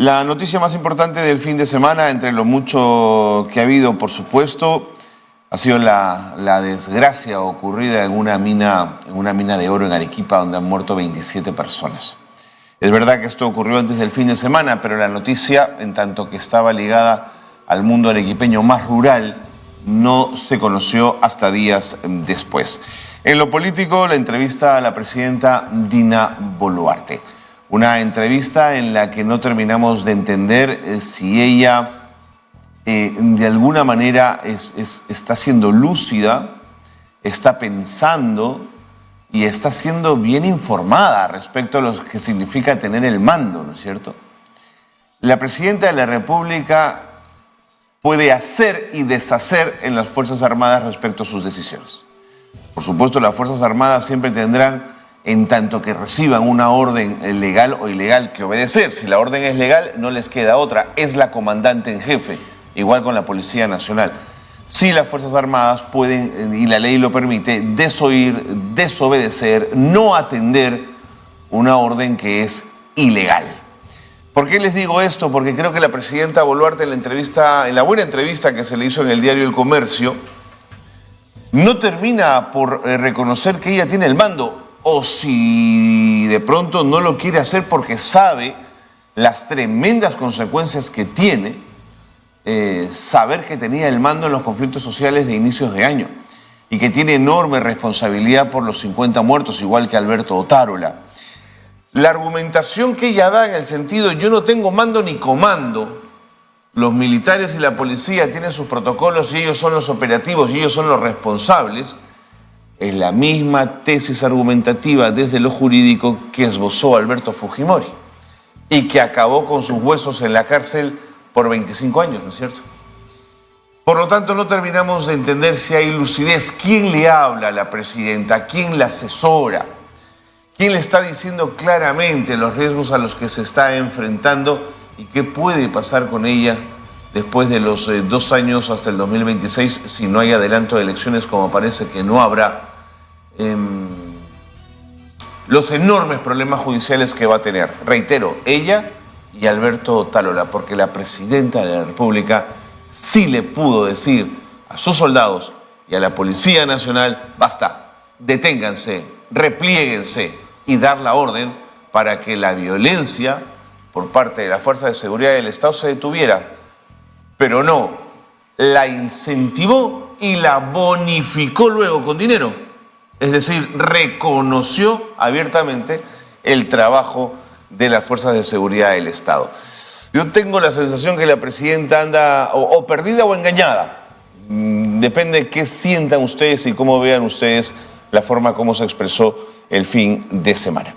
La noticia más importante del fin de semana, entre lo mucho que ha habido, por supuesto, ha sido la, desgracia ocurrida en una, mina, en una mina de oro en Arequipa, donde han muerto 27 personas. Es verdad que esto ocurrió antes del fin de semana, pero la noticia, en tanto que estaba ligada al mundo arequipeño más rural, no se conoció hasta días después. En lo político, la entrevista a la presidenta Dina Boluarte. Una entrevista en la que no terminamos de entender eh, si ella eh, de alguna manera está siendo lúcida, está pensando y está siendo bien informada respecto a lo que significa tener el mando, ¿no es cierto? La presidenta de la República puede hacer y deshacer en las Fuerzas Armadas respecto a sus decisiones. Por supuesto, las Fuerzas Armadas siempre tendrán en tanto que reciban una orden legal o ilegal que obedecer. Si la orden es legal, no les queda otra. Es la comandante en jefe, igual con la Policía Nacional. Si las Fuerzas Armadas pueden, y la ley lo permite, desoír, desobedecer, no atender una orden que es ilegal. ¿Por qué les digo esto? Porque creo que la presidenta Boluarte en la entrevista, en la buena entrevista que se le hizo en el diario El Comercio, no termina por eh, reconocer que ella tiene el mando o si de pronto no lo quiere hacer porque sabe las tremendas consecuencias que tiene eh, saber que tenía el mando en los conflictos sociales de inicios de año y que tiene enorme responsabilidad por los 50 muertos, igual que Alberto Otárola. La argumentación que ella da en el sentido yo no tengo mando ni comando, los militares y la policía tienen sus protocolos y ellos son los operativos y ellos son los responsables, es la misma tesis argumentativa desde lo jurídico que esbozó Alberto Fujimori y que acabó con sus huesos en la cárcel por 25 años, ¿no es cierto? Por lo tanto, no terminamos de entender si hay lucidez. ¿Quién le habla a la presidenta? ¿Quién la asesora? ¿Quién le está diciendo claramente los riesgos a los que se está enfrentando y qué puede pasar con ella después de los eh, dos años hasta el 2026 si no hay adelanto de elecciones como parece que no habrá? Em, los enormes problemas judiciales que va a tener. Reitero, ella y Alberto Talola, porque la presidenta de la República sí le pudo decir a sus soldados y a la Policía Nacional, basta, deténganse, replieguense y dar la orden para que la violencia por parte de la Fuerza de Seguridad del Estado se detuviera. Pero no, la incentivó y la bonificó luego con dinero. Es decir, reconoció abiertamente el trabajo de las fuerzas de seguridad del Estado. Yo tengo la sensación que la presidenta anda o, perdida o engañada. Mm, depende de qué sientan ustedes y cómo vean ustedes la forma como se expresó el fin de semana.